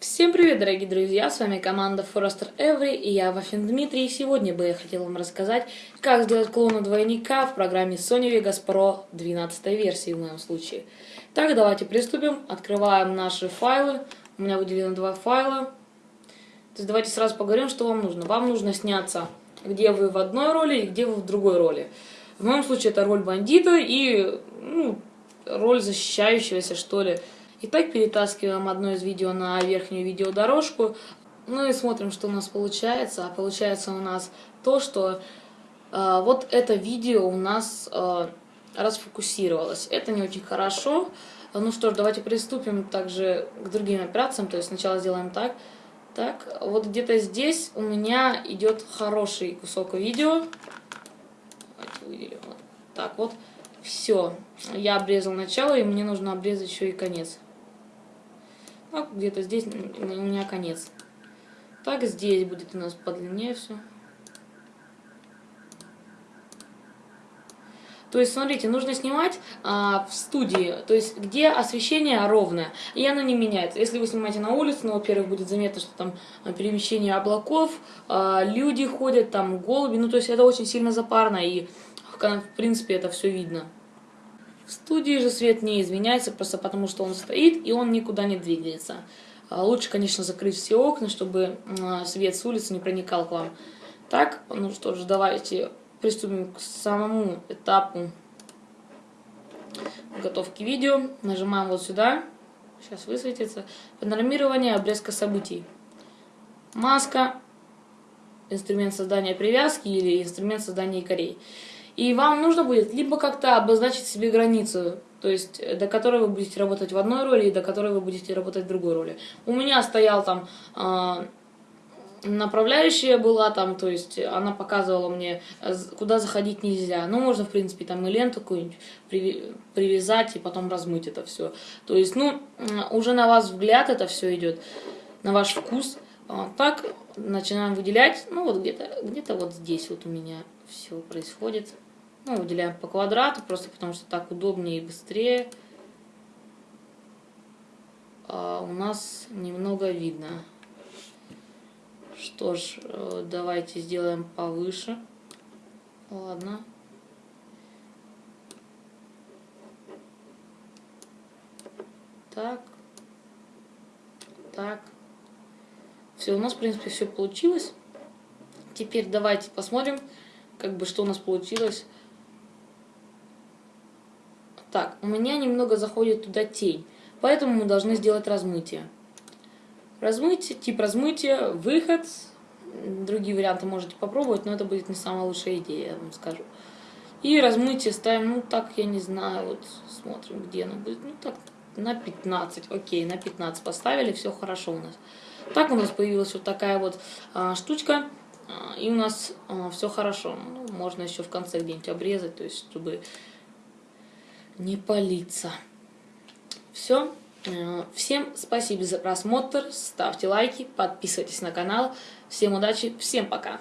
Всем привет, дорогие друзья, с вами команда Forester Every и я, Вафин Дмитрий. И сегодня бы я хотел вам рассказать, как сделать клона двойника в программе Sony Vegas Pro 12 версии в моем случае. Так, давайте приступим. Открываем наши файлы. У меня выделено два файла. То есть давайте сразу поговорим, что вам нужно. Вам нужно сняться, где вы в одной роли и где вы в другой роли. В моем случае это роль бандита и ну, роль защищающегося, что ли. Итак, перетаскиваем одно из видео на верхнюю видеодорожку. Ну и смотрим, что у нас получается. А получается у нас то, что э, вот это видео у нас э, расфокусировалось. Это не очень хорошо. Ну что ж, давайте приступим также к другим операциям. То есть сначала сделаем так. Так, вот где-то здесь у меня идет хороший кусок видео. Давайте выделим вот так вот. Все, я обрезал начало, и мне нужно обрезать еще и конец. А где-то здесь у меня конец. Так, здесь будет у нас подлиннее все. То есть, смотрите, нужно снимать а, в студии, то есть, где освещение ровное, и оно не меняется. Если вы снимаете на улице, ну, во-первых, будет заметно, что там перемещение облаков, а, люди ходят, там голуби, ну, то есть, это очень сильно запарно, и, в принципе, это все видно. В студии же свет не изменяется, просто потому что он стоит и он никуда не двигается. А лучше, конечно, закрыть все окна, чтобы свет с улицы не проникал к вам. Так, ну что ж, давайте приступим к самому этапу готовки видео. Нажимаем вот сюда, сейчас высветится, панорамирование обрезка событий. Маска, инструмент создания привязки или инструмент создания якорей. И вам нужно будет либо как-то обозначить себе границу, то есть э, до которой вы будете работать в одной роли и до которой вы будете работать в другой роли. У меня стоял там э, направляющая была там, то есть она показывала мне, э, куда заходить нельзя. Ну, можно, в принципе, там и ленту какую-нибудь привязать и потом размыть это все. То есть, ну, уже на вас взгляд это все идет, на ваш вкус. А, так, начинаем выделять, ну, вот где-то где, -то, вот здесь вот у меня все происходит. Ну, выделяем по квадрату, просто потому что так удобнее и быстрее. А у нас немного видно. Что ж, э, давайте сделаем повыше. Ладно. Так. Так. Все, у нас, в принципе, все получилось. Теперь давайте посмотрим, как бы, что у нас получилось. Так, у меня немного заходит туда тень, поэтому мы должны сделать размытие. Размытие, тип размытия, выход. Другие варианты можете попробовать, но это будет не самая лучшая идея, я вам скажу. И размытие ставим, ну так, я не знаю, вот смотрим, где оно будет. Ну так, на 15, окей, на 15 поставили, все хорошо у нас. Так у нас появилась вот такая вот а, штучка, а, и у нас а, все хорошо. Ну, можно еще в конце где-нибудь обрезать, то есть, чтобы не палиться. Все. Э, всем спасибо за просмотр, ставьте лайки, подписывайтесь на канал. Всем удачи, всем пока.